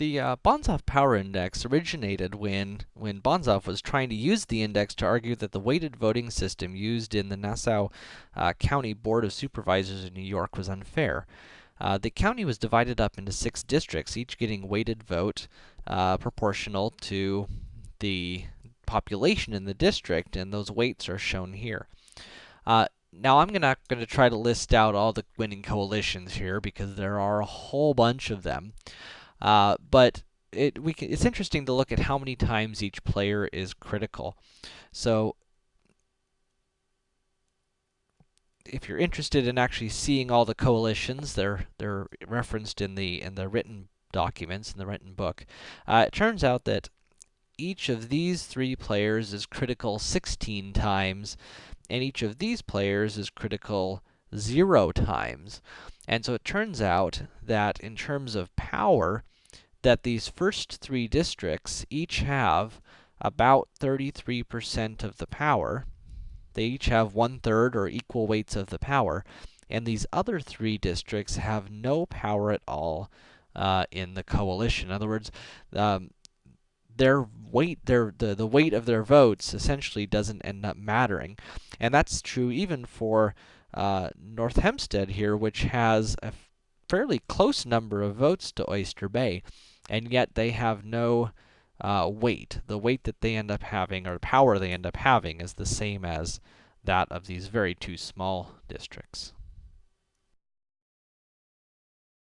The uh, Banzhaf Power Index originated when, when Banzhaf was trying to use the index to argue that the weighted voting system used in the Nassau uh, County Board of Supervisors in New York was unfair. Uh, the county was divided up into six districts, each getting weighted vote uh, proportional to the population in the district, and those weights are shown here. Uh, now, I'm gonna, gonna try to list out all the winning coalitions here, because there are a whole bunch of them. Uh, but it, we can, it's interesting to look at how many times each player is critical. So, if you're interested in actually seeing all the coalitions, they're, they're referenced in the, in the written documents, in the written book. Uh, it turns out that each of these three players is critical 16 times, and each of these players is critical 0 times. And so it turns out that in terms of power, that these first three districts each have about 33% of the power. They each have one-third or equal weights of the power. And these other three districts have no power at all uh, in the coalition. In other words, um, their weight, their the, the weight of their votes essentially doesn't end up mattering. And that's true even for uh, North Hempstead here, which has a fairly close number of votes to Oyster Bay and yet they have no uh, weight. The weight that they end up having, or power they end up having, is the same as that of these very two small districts.